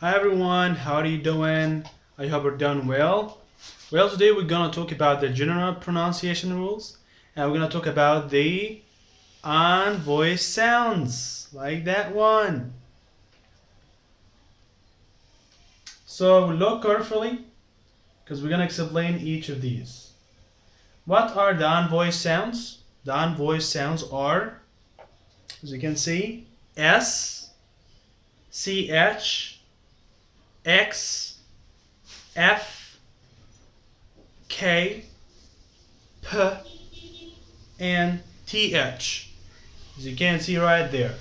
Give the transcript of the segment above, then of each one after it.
Hi everyone, how are you doing? I hope you're doing well. Well, today we're gonna talk about the general pronunciation rules and we're gonna talk about the unvoiced sounds, like that one. So look carefully because we're gonna explain each of these. What are the unvoiced sounds? The unvoiced sounds are, as you can see, S, CH, X, F, K, P, and TH. As you can see right there.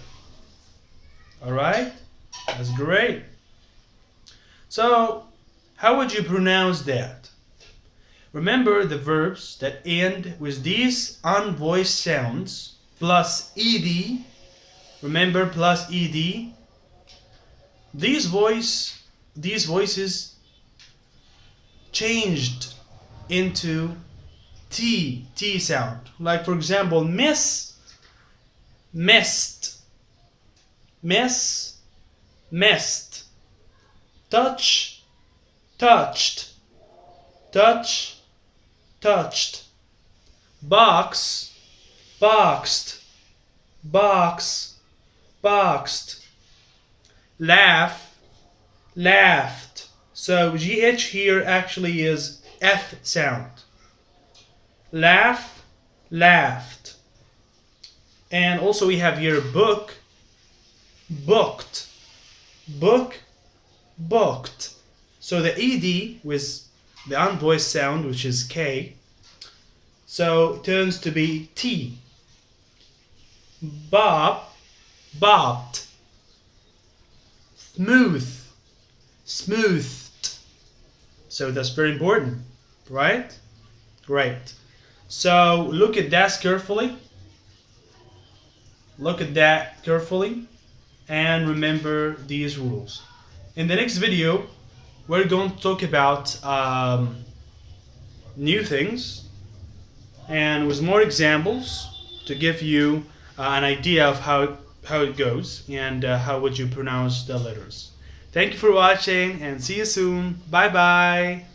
Alright? That's great. So, how would you pronounce that? Remember the verbs that end with these unvoiced sounds plus ed. Remember plus ed. These voice these voices changed into T, T sound. Like for example, miss, missed, miss, missed, touch, touched, touch, touched. Box, boxed, box, boxed. Laugh, laughed. So GH here actually is F sound. Laugh, laughed. And also we have here book, booked, book, booked. So the ED with the unvoiced sound, which is K, so turns to be T. Bob, bobbed. Smooth, smoothed. So that's very important, right? Great. So look at that carefully. Look at that carefully and remember these rules. In the next video, we're going to talk about um, new things and with more examples to give you uh, an idea of how, how it goes and uh, how would you pronounce the letters. Thank you for watching and see you soon. Bye bye.